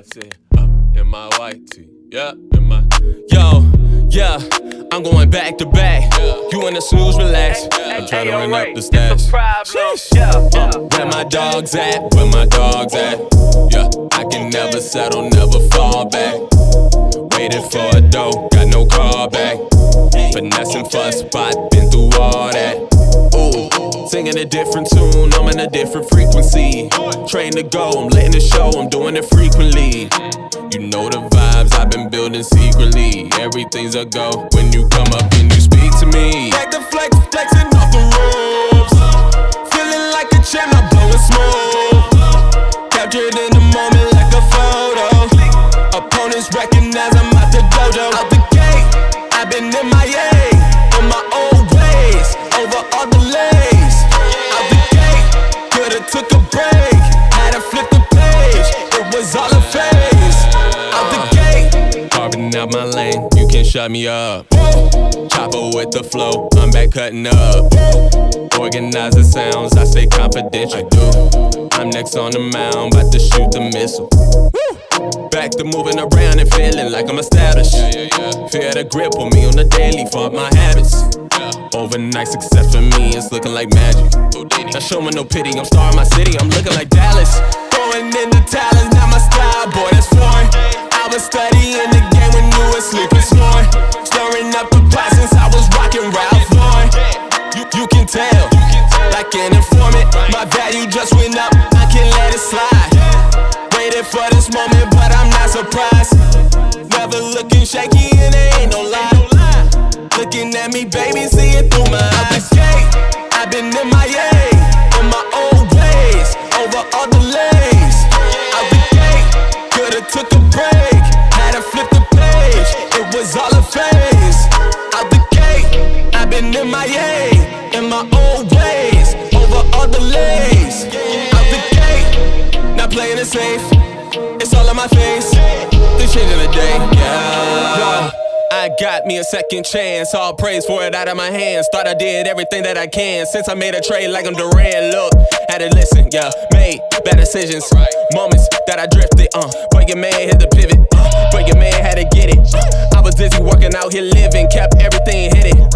I said, uh, in my white tee. Yeah, in my. Yo, yeah, I'm going back to back. You in the snooze, relax. I'm trying to run up the stats. Uh, where my dogs at? Where my dogs at? Yeah, I can never settle, never fall back. Waited for a dough, got no call back. Finessing for a spot, been through all that. Singing a different tune, I'm in a different frequency. Train to go, I'm letting it show, I'm doing it frequently. You know the vibes I've been building secretly. Everything's a go when you come up and you speak to me. Back to flex, flexing off the ropes. Feeling like a champ, I'm blowing smoke. Captured in the moment like a photo. Opponents recognize I'm out the dojo. Out the gate, I've been in my A, in my old ways, over all delays. Carving out my lane, you can shut me up. Chopper with the flow, I'm back cutting up. Organize the sounds, I stay confidential. I'm next on the mound, about to shoot the missile. Back to moving around and feeling like I'm established. Fear the grip on me on the daily for my habits. Overnight success for me, it's looking like magic. Not showing no pity, I'm starring my city, I'm looking like Dallas. Just went up, I can't let it slide. Waited for this moment, but I'm not surprised. Never looking shaky, and there ain't no lie. Looking at me, baby, see it through my eyes. I've been in my A, in my old ways, over all. Out the gate, could've took a break, had to flip the page. It was all a phase. Out the gate, I've been in my A, in my old ways, safe. It's all in my face. Shit in a day, yeah. I got me a second chance. All praise for it out of my hands. Thought I did everything that I can since I made a trade like I'm Durant. Look, had to listen, yeah. Made bad decisions. Moments that I drifted, uh. But your man hit the pivot, uh. But your man had to get it. Uh. I was dizzy working out here living, kept everything hidden.